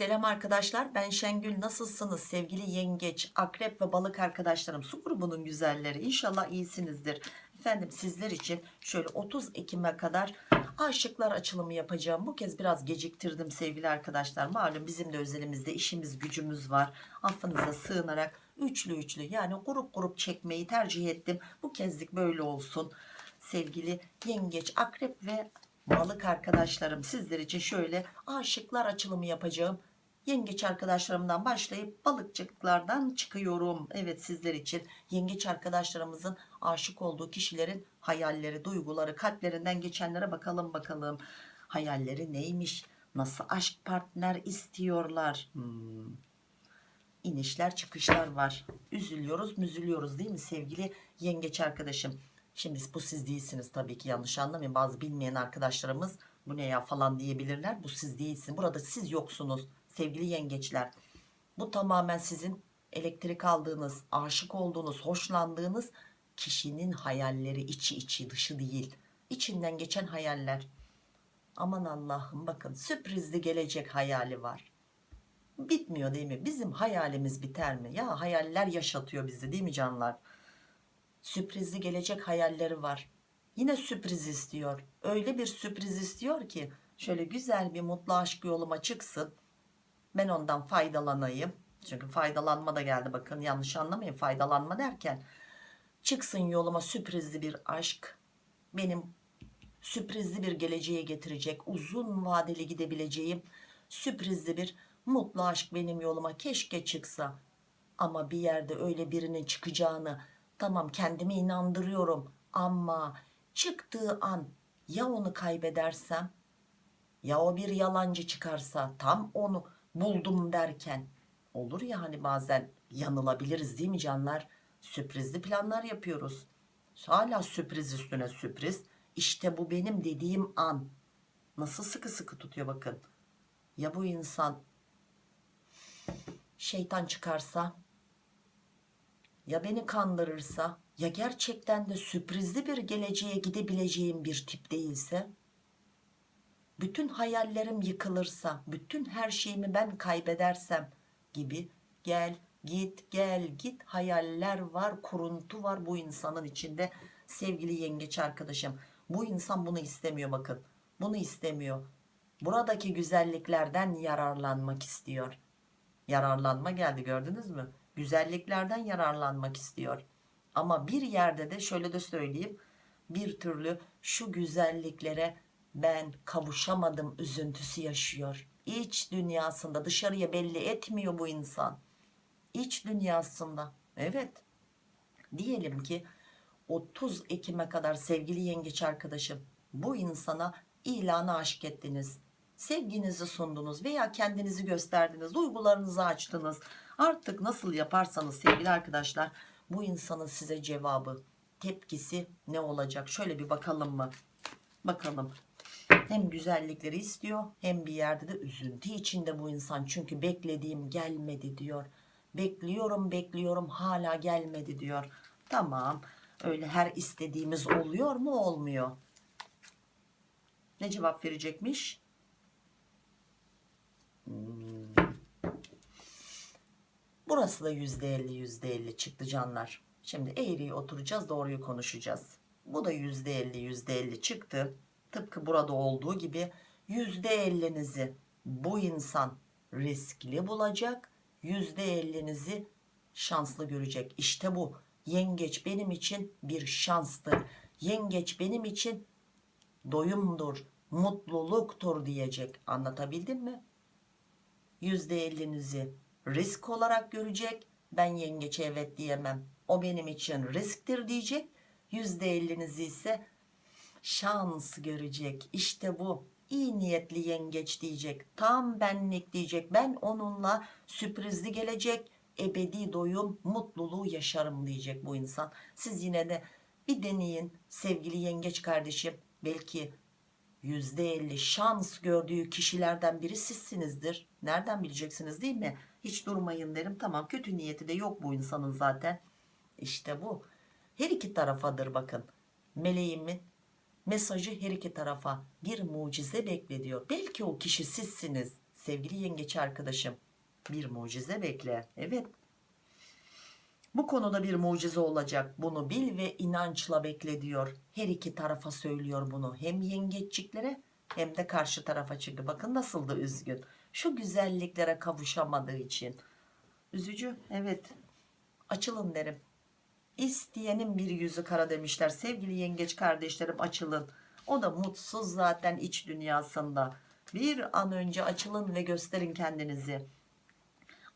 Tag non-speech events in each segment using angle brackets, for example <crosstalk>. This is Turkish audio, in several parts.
Selam arkadaşlar ben Şengül. Nasılsınız? Sevgili yengeç akrep ve balık arkadaşlarım su grubunun güzelleri. İnşallah iyisinizdir. Efendim sizler için şöyle 30 Ekim'e kadar aşıklar açılımı yapacağım. Bu kez biraz geciktirdim sevgili arkadaşlar. Malum bizim de özelimizde işimiz gücümüz var. Affınıza sığınarak üçlü üçlü yani grup grup çekmeyi tercih ettim. Bu kezlik böyle olsun. Sevgili yengeç akrep ve balık arkadaşlarım sizler için şöyle aşıklar açılımı yapacağım yengeç arkadaşlarımdan başlayıp balıkçıklardan çıkıyorum evet sizler için yengeç arkadaşlarımızın aşık olduğu kişilerin hayalleri duyguları kalplerinden geçenlere bakalım bakalım hayalleri neymiş nasıl aşk partner istiyorlar hmm. inişler çıkışlar var üzülüyoruz müzülüyoruz değil mi sevgili yengeç arkadaşım Şimdi bu siz değilsiniz tabii ki yanlış anlamayın. Bazı bilmeyen arkadaşlarımız bu ne ya falan diyebilirler. Bu siz değilsin. Burada siz yoksunuz sevgili yengeçler. Bu tamamen sizin elektrik aldığınız, aşık olduğunuz, hoşlandığınız kişinin hayalleri içi içi dışı değil. İçinden geçen hayaller. Aman Allah'ım bakın sürprizli gelecek hayali var. Bitmiyor değil mi? Bizim hayalimiz biter mi? Ya hayaller yaşatıyor bizi değil mi canlar? sürprizli gelecek hayalleri var yine sürpriz istiyor öyle bir sürpriz istiyor ki şöyle güzel bir mutlu aşk yoluma çıksın ben ondan faydalanayım. Çünkü faydalanma da geldi. Bakın yanlış anlamayın. Faydalanma derken çıksın yoluma sürprizli bir aşk. Benim sürprizli bir geleceğe getirecek uzun vadeli gidebileceğim sürprizli bir mutlu aşk benim yoluma keşke çıksa. Ama bir yerde öyle birinin çıkacağını tamam kendimi inandırıyorum ama çıktığı an ya onu kaybedersem ya o bir yalancı çıkarsa tam onu buldum derken olur ya hani bazen yanılabiliriz değil mi canlar? Sürprizli planlar yapıyoruz. Hala sürpriz üstüne sürpriz. İşte bu benim dediğim an. Nasıl sıkı sıkı tutuyor bakın. Ya bu insan şeytan çıkarsa? Ya beni kandırırsa? Ya gerçekten de sürprizli bir geleceğe gidebileceğim bir tip değilse bütün hayallerim yıkılırsa bütün her şeyimi ben kaybedersem gibi gel git gel git hayaller var kuruntu var bu insanın içinde sevgili yengeç arkadaşım. Bu insan bunu istemiyor bakın. Bunu istemiyor. Buradaki güzelliklerden yararlanmak istiyor. Yararlanma geldi gördünüz mü? Güzelliklerden yararlanmak istiyor. Ama bir yerde de şöyle de söyleyeyim. Bir türlü şu güzelliklere ben kavuşamadım üzüntüsü yaşıyor. İç dünyasında dışarıya belli etmiyor bu insan. İç dünyasında evet. Diyelim ki 30 Ekim'e kadar sevgili yengeç arkadaşım bu insana ilanı aşk ettiniz. Sevginizi sundunuz veya kendinizi gösterdiniz duygularınızı açtınız. Artık nasıl yaparsanız sevgili arkadaşlar bu insanın size cevabı tepkisi ne olacak? Şöyle bir bakalım mı? Bakalım hem güzellikleri istiyor hem bir yerde de üzüntü içinde bu insan. Çünkü beklediğim gelmedi diyor. Bekliyorum bekliyorum hala gelmedi diyor. Tamam öyle her istediğimiz oluyor mu olmuyor. Ne cevap verecekmiş? Hmm. burası da yüzde elli yüzde elli çıktı canlar. Şimdi eğriyi oturacağız doğruyu konuşacağız. Bu da yüzde elli yüzde elli çıktı tıpkı burada olduğu gibi yüzde ellinizi bu insan riskli bulacak yüzde ellinizi şanslı görecek. İşte bu. Yengeç benim için bir şanstır. Yengeç benim için doyumdur mutluluktur diyecek. Anlatabildim mi? Yüzde ellinizi risk olarak görecek. Ben yengeçe evet diyemem. O benim için risktir diyecek. Yüzde ellinizi ise şans görecek. İşte bu. İyi niyetli yengeç diyecek. Tam benlik diyecek. Ben onunla sürprizli gelecek ebedi doyum mutluluğu yaşarım diyecek bu insan. Siz yine de bir deneyin sevgili yengeç kardeşim. Belki %50 şans gördüğü kişilerden biri sizsinizdir. Nereden bileceksiniz değil mi? Hiç durmayın derim. Tamam kötü niyeti de yok bu insanın zaten. İşte bu. Her iki tarafadır bakın. Meleğimin mesajı her iki tarafa bir mucize beklediyor. Belki o kişi sizsiniz sevgili yengeç arkadaşım. Bir mucize bekle. Evet. Bu konuda bir mucize olacak. Bunu bil ve inançla bekle diyor. Her iki tarafa söylüyor bunu. Hem yengeççiklere hem de karşı tarafa. Çünkü bakın nasıl da üzgün. Şu güzelliklere kavuşamadığı için. Üzücü evet. Açılın derim İsteyenin bir yüzü kara demişler. Sevgili yengeç kardeşlerim açılın. O da mutsuz zaten iç dünyasında. Bir an önce açılın ve gösterin kendinizi.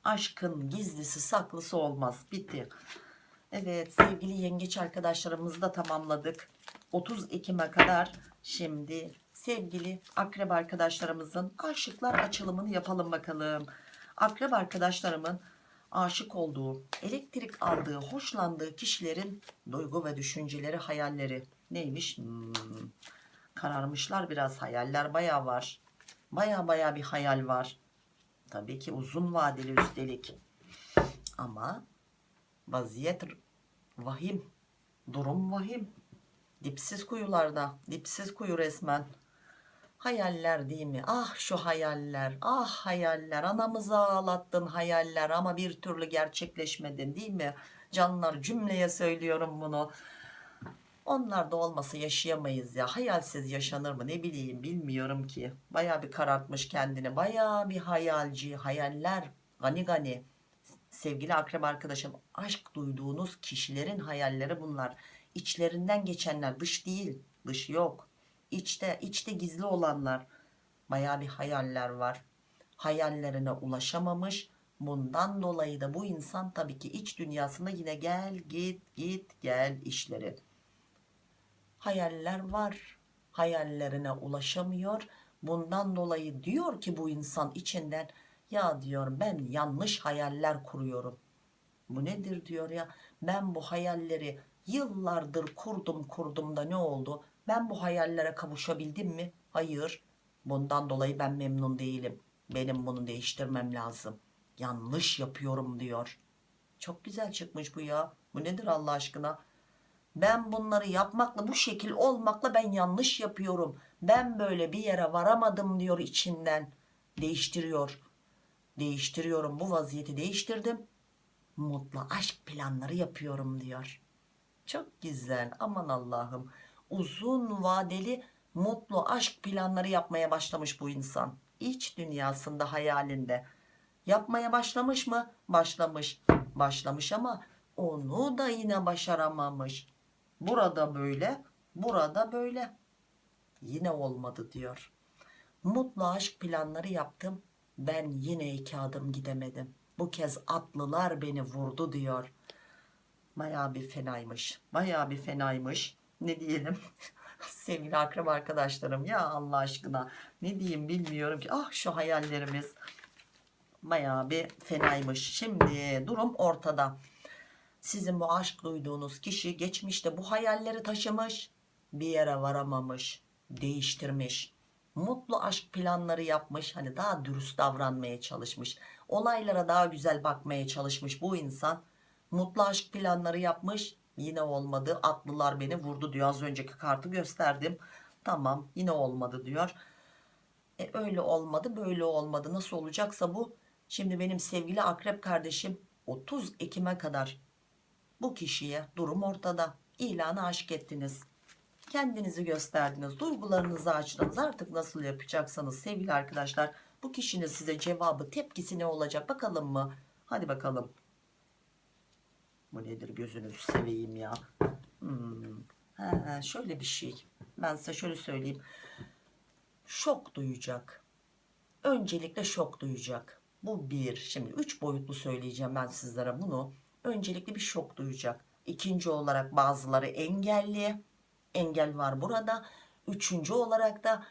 Aşkın gizlisi saklısı olmaz. Bitti. Evet sevgili yengeç arkadaşlarımızı da tamamladık. 30 Ekim'e kadar şimdi sevgili akrep arkadaşlarımızın aşıklar açılımını yapalım bakalım. Akrep arkadaşlarımın aşık olduğu elektrik aldığı hoşlandığı kişilerin duygu ve düşünceleri hayalleri. Neymiş? Hmm, kararmışlar biraz hayaller baya var. Baya baya bir hayal var. Tabii ki uzun vadeli üstelik. Ama vaziyet vahim durum vahim. Dipsiz kuyularda dipsiz kuyu resmen hayaller değil mi? Ah şu hayaller ah hayaller. Anamızı ağlattın hayaller ama bir türlü gerçekleşmedin değil mi? Canlar cümleye söylüyorum bunu. Onlar da olmasa yaşayamayız ya. Hayalsiz yaşanır mı? Ne bileyim bilmiyorum ki. Baya bir karartmış kendini. Baya bir hayalci hayaller. Gani gani. Sevgili akrep arkadaşım aşk duyduğunuz kişilerin hayalleri bunlar. İçlerinden geçenler dış değil dış yok içte içte gizli olanlar. Baya bir hayaller var. Hayallerine ulaşamamış. Bundan dolayı da bu insan tabii ki iç dünyasında yine gel git git gel işleri. Hayaller var. Hayallerine ulaşamıyor. Bundan dolayı diyor ki bu insan içinden ya diyor ben yanlış hayaller kuruyorum. Bu nedir diyor ya? Ben bu hayalleri yıllardır kurdum kurdum da ne oldu ben bu hayallere kavuşabildim mi? Hayır. Bundan dolayı ben memnun değilim. Benim bunu değiştirmem lazım. Yanlış yapıyorum diyor. Çok güzel çıkmış bu ya. Bu nedir Allah aşkına? Ben bunları yapmakla bu şekil olmakla ben yanlış yapıyorum. Ben böyle bir yere varamadım diyor içinden. Değiştiriyor. Değiştiriyorum. Bu vaziyeti değiştirdim. Mutlu aşk planları yapıyorum diyor. Çok güzel. Aman Allah'ım uzun vadeli mutlu aşk planları yapmaya başlamış bu insan. İç dünyasında hayalinde. Yapmaya başlamış mı? Başlamış. Başlamış ama onu da yine başaramamış. Burada böyle burada böyle. Yine olmadı diyor. Mutlu aşk planları yaptım. Ben yine iki adım gidemedim. Bu kez atlılar beni vurdu diyor. Baya bir fenaymış. Baya bir fenaymış ne diyelim? <laughs> Sevgili akrep arkadaşlarım ya Allah aşkına. Ne diyeyim bilmiyorum ki. Ah şu hayallerimiz baya bir fenaymış. Şimdi durum ortada. Sizin bu aşk duyduğunuz kişi geçmişte bu hayalleri taşımış bir yere varamamış değiştirmiş mutlu aşk planları yapmış hani daha dürüst davranmaya çalışmış olaylara daha güzel bakmaya çalışmış bu insan mutlu aşk planları yapmış yine olmadı. Atlılar beni vurdu diyor. Az önceki kartı gösterdim. Tamam yine olmadı diyor. E öyle olmadı böyle olmadı. Nasıl olacaksa bu. Şimdi benim sevgili akrep kardeşim 30 Ekim'e kadar bu kişiye durum ortada. İlanı aşk ettiniz. Kendinizi gösterdiniz. Duygularınızı açtınız. Artık nasıl yapacaksanız sevgili arkadaşlar bu kişinin size cevabı tepkisi ne olacak bakalım mı? Hadi bakalım bu nedir gözünüzü seveyim ya? Hmm. He, şöyle bir şey. Ben size şöyle söyleyeyim. Şok duyacak. Öncelikle şok duyacak. Bu bir. Şimdi üç boyutlu söyleyeceğim ben sizlere bunu. Öncelikle bir şok duyacak. İkinci olarak bazıları engelli. Engel var burada. Üçüncü olarak da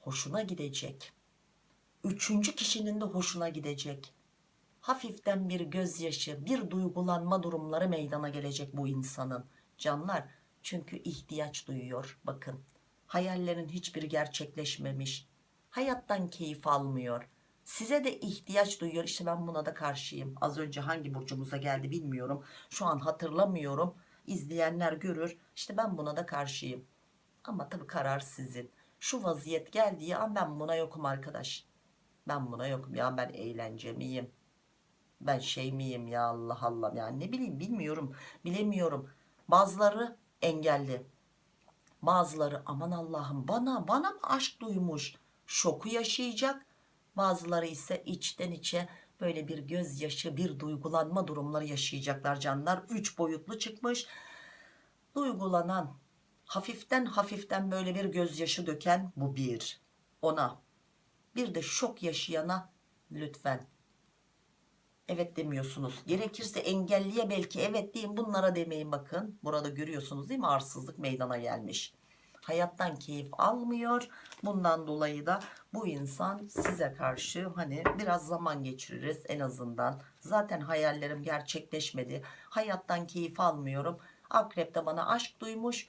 hoşuna gidecek. Üçüncü kişinin de hoşuna gidecek hafiften bir gözyaşı bir duygulanma durumları meydana gelecek bu insanın. Canlar çünkü ihtiyaç duyuyor bakın. Hayallerin hiçbiri gerçekleşmemiş. Hayattan keyif almıyor. Size de ihtiyaç duyuyor. İşte ben buna da karşıyım. Az önce hangi burcumuza geldi bilmiyorum. Şu an hatırlamıyorum. İzleyenler görür. İşte ben buna da karşıyım. Ama tabii karar sizin. Şu vaziyet geldiği an ben buna yokum arkadaş. Ben buna yokum. Ya ben eğlence miyim? Ben şey miyim ya Allah Allah yani ne bileyim bilmiyorum bilemiyorum. Bazıları engelli. Bazıları aman Allah'ım bana bana mı aşk duymuş şoku yaşayacak. Bazıları ise içten içe böyle bir gözyaşı bir duygulanma durumları yaşayacaklar canlar. Üç boyutlu çıkmış. Duygulanan hafiften hafiften böyle bir gözyaşı döken bu bir. Ona bir de şok yaşayana lütfen evet demiyorsunuz. Gerekirse engelliye belki evet deyin bunlara demeyin bakın. Burada görüyorsunuz değil mi arsızlık meydana gelmiş. Hayattan keyif almıyor. Bundan dolayı da bu insan size karşı hani biraz zaman geçiririz en azından. Zaten hayallerim gerçekleşmedi. Hayattan keyif almıyorum. Akrep de bana aşk duymuş.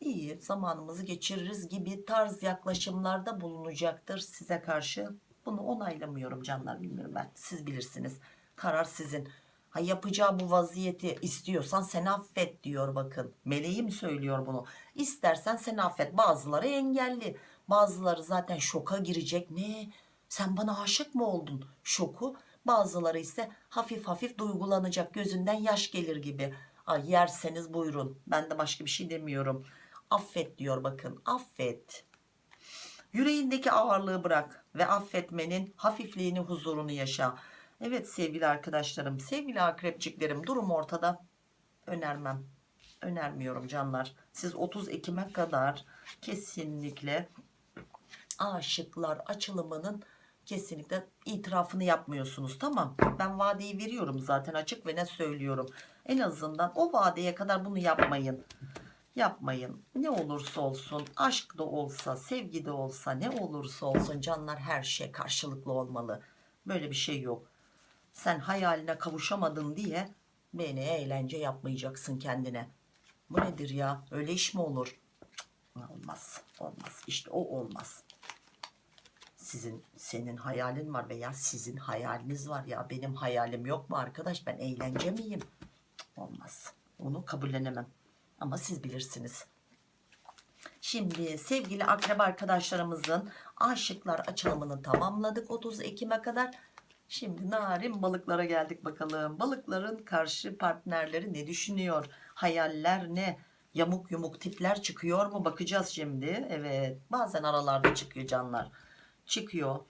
İyi zamanımızı geçiririz gibi tarz yaklaşımlarda bulunacaktır size karşı. Bunu onaylamıyorum canlar bilmiyorum ben. Siz bilirsiniz. Karar sizin. Ha yapacağı bu vaziyeti istiyorsan sen affet diyor bakın. Meleğim söylüyor bunu. İstersen sen affet. Bazıları engelli. Bazıları zaten şoka girecek. Ne? Sen bana aşık mı oldun? Şoku. Bazıları ise hafif hafif duygulanacak. Gözünden yaş gelir gibi. Ay yerseniz buyurun. Ben de başka bir şey demiyorum. Affet diyor bakın. Affet. Yüreğindeki ağırlığı bırak ve affetmenin hafifliğini huzurunu yaşa. Evet sevgili arkadaşlarım, sevgili akrepçiklerim durum ortada. Önermem. Önermiyorum canlar. Siz 30 Ekim'e kadar kesinlikle aşıklar açılımının kesinlikle itirafını yapmıyorsunuz. Tamam ben vadeyi veriyorum zaten açık ve ne söylüyorum. En azından o vadeye kadar bunu yapmayın. Yapmayın. Ne olursa olsun aşk da olsa sevgi de olsa ne olursa olsun canlar her şey karşılıklı olmalı. Böyle bir şey yok sen hayaline kavuşamadın diye beni eğlence yapmayacaksın kendine. Bu nedir ya? Öyle iş mi olur? Olmaz. Olmaz. İşte o olmaz. Sizin senin hayalin var veya sizin hayaliniz var ya benim hayalim yok mu arkadaş? Ben eğlence miyim? Olmaz. Onu kabullenemem. Ama siz bilirsiniz. Şimdi sevgili akrep arkadaşlarımızın aşıklar açılımını tamamladık 30 Ekim'e kadar. Şimdi narin balıklara geldik bakalım. Balıkların karşı partnerleri ne düşünüyor? Hayaller ne? Yamuk yumuk tipler çıkıyor mu? Bakacağız şimdi. Evet. Bazen aralarda çıkıyor canlar. Çıkıyor.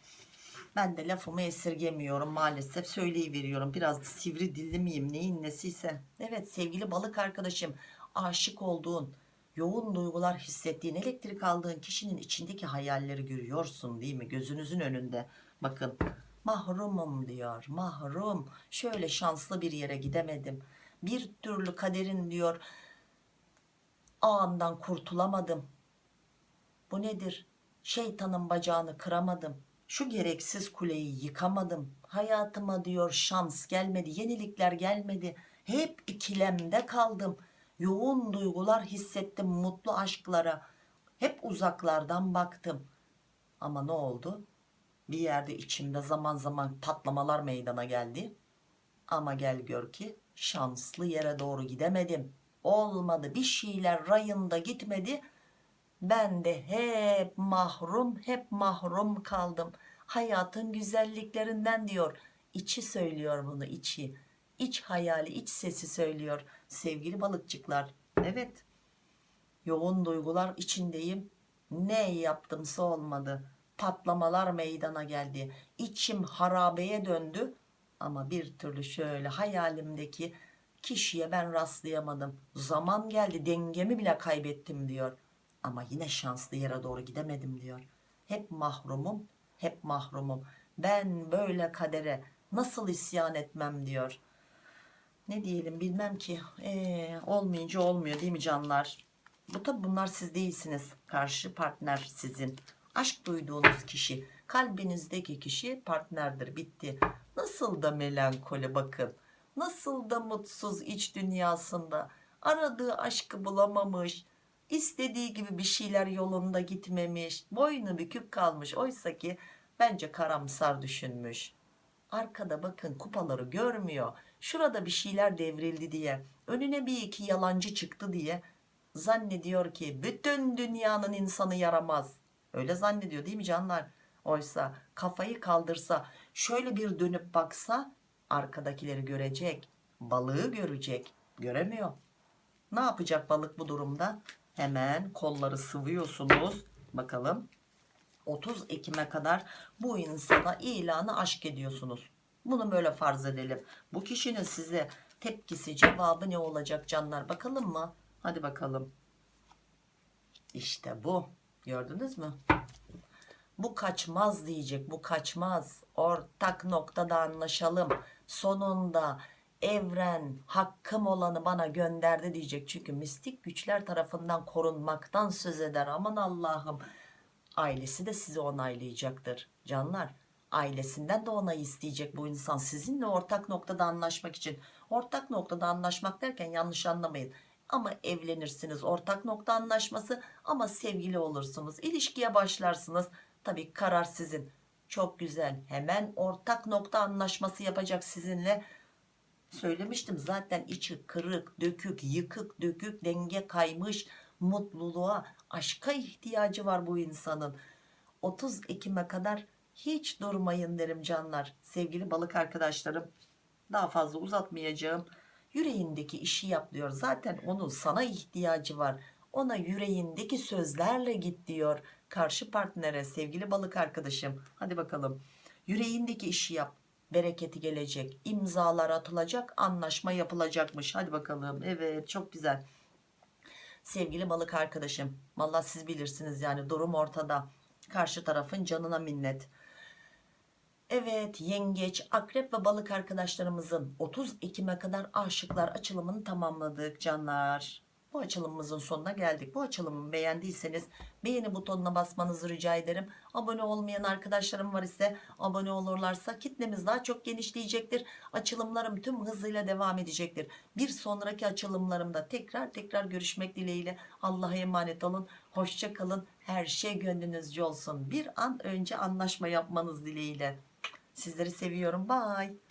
Ben de lafımı esirgemiyorum maalesef. Söyleyiveriyorum. Biraz da sivri dilli miyim? Neyin nesiyse. Evet sevgili balık arkadaşım. Aşık olduğun, yoğun duygular hissettiğin, elektrik aldığın kişinin içindeki hayalleri görüyorsun değil mi? Gözünüzün önünde. Bakın mahrumum diyor mahrum. Şöyle şanslı bir yere gidemedim. Bir türlü kaderin diyor ağından kurtulamadım. Bu nedir? Şeytanın bacağını kıramadım. Şu gereksiz kuleyi yıkamadım. Hayatıma diyor şans gelmedi yenilikler gelmedi. Hep ikilemde kaldım. Yoğun duygular hissettim mutlu aşklara. Hep uzaklardan baktım. Ama ne oldu bir yerde içimde zaman zaman patlamalar meydana geldi. Ama gel gör ki şanslı yere doğru gidemedim. Olmadı bir şeyler rayında gitmedi. Ben de hep mahrum hep mahrum kaldım. Hayatın güzelliklerinden diyor. İçi söylüyor bunu içi. İç hayali iç sesi söylüyor. Sevgili balıkçıklar. Evet yoğun duygular içindeyim. Ne yaptımsa olmadı patlamalar meydana geldi. İçim harabeye döndü ama bir türlü şöyle hayalimdeki kişiye ben rastlayamadım. Zaman geldi dengemi bile kaybettim diyor. Ama yine şanslı yere doğru gidemedim diyor. Hep mahrumum, hep mahrumum. Ben böyle kadere nasıl isyan etmem diyor. Ne diyelim bilmem ki. Ee, olmayınca olmuyor değil mi canlar? Bu tabi bunlar siz değilsiniz. Karşı partner sizin aşk duyduğunuz kişi kalbinizdeki kişi partnerdir. Bitti. Nasıl da melankoli bakın. Nasıl da mutsuz iç dünyasında. Aradığı aşkı bulamamış. İstediği gibi bir şeyler yolunda gitmemiş. Boynu bükük kalmış. Oysa ki bence karamsar düşünmüş. Arkada bakın kupaları görmüyor. Şurada bir şeyler devrildi diye önüne bir iki yalancı çıktı diye zannediyor ki bütün dünyanın insanı yaramaz Öyle zannediyor değil mi canlar? Oysa kafayı kaldırsa şöyle bir dönüp baksa arkadakileri görecek. Balığı görecek. Göremiyor. Ne yapacak balık bu durumda? Hemen kolları sıvıyorsunuz. Bakalım. 30 Ekim'e kadar bu insana ilanı aşk ediyorsunuz. Bunu böyle farz edelim. Bu kişinin size tepkisi, cevabı ne olacak canlar? Bakalım mı? Hadi bakalım. İşte bu. Gördünüz mü? Bu kaçmaz diyecek. Bu kaçmaz. Ortak noktada anlaşalım. Sonunda evren hakkım olanı bana gönderdi diyecek. Çünkü mistik güçler tarafından korunmaktan söz eder. Aman Allah'ım. Ailesi de sizi onaylayacaktır. Canlar ailesinden de onay isteyecek bu insan sizinle ortak noktada anlaşmak için. Ortak noktada anlaşmak derken yanlış anlamayın. Ama evlenirsiniz ortak nokta anlaşması ama sevgili olursunuz. İlişkiye başlarsınız. Tabii karar sizin. Çok güzel. Hemen ortak nokta anlaşması yapacak sizinle. Söylemiştim zaten içi kırık, dökük, yıkık, dökük, denge kaymış, mutluluğa, aşka ihtiyacı var bu insanın. 30 Ekim'e kadar hiç durmayın derim canlar. Sevgili balık arkadaşlarım daha fazla uzatmayacağım. Yüreğindeki işi yap diyor. Zaten onun sana ihtiyacı var. Ona yüreğindeki sözlerle git diyor. Karşı partnere sevgili balık arkadaşım. Hadi bakalım. Yüreğindeki işi yap. Bereketi gelecek. imzalar atılacak. Anlaşma yapılacakmış. Hadi bakalım. Evet çok güzel. Sevgili balık arkadaşım. Vallahi siz bilirsiniz yani durum ortada. Karşı tarafın canına minnet. Evet yengeç, akrep ve balık arkadaşlarımızın 30 Ekim'e kadar aşıklar açılımını tamamladık canlar. Bu açılımımızın sonuna geldik. Bu açılımı beğendiyseniz beğeni butonuna basmanızı rica ederim. Abone olmayan arkadaşlarım var ise abone olurlarsa kitlemiz daha çok genişleyecektir. Açılımlarım tüm hızıyla devam edecektir. Bir sonraki açılımlarımda tekrar tekrar görüşmek dileğiyle. Allah'a emanet olun. Hoşça kalın. Her şey gönlünüzce olsun. Bir an önce anlaşma yapmanız dileğiyle. Sizleri seviyorum. Bye.